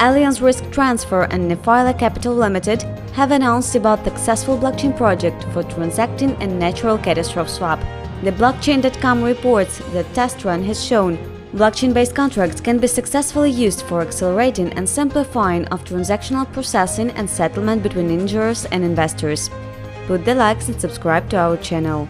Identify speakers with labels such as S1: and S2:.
S1: Allianz Risk Transfer and Nephila Capital Limited have announced about the successful blockchain project for transacting a natural catastrophe swap. The blockchain.com reports that test run has shown blockchain-based contracts can be successfully used for accelerating and simplifying of transactional processing and settlement between insurers and investors. Put the likes and subscribe to our channel.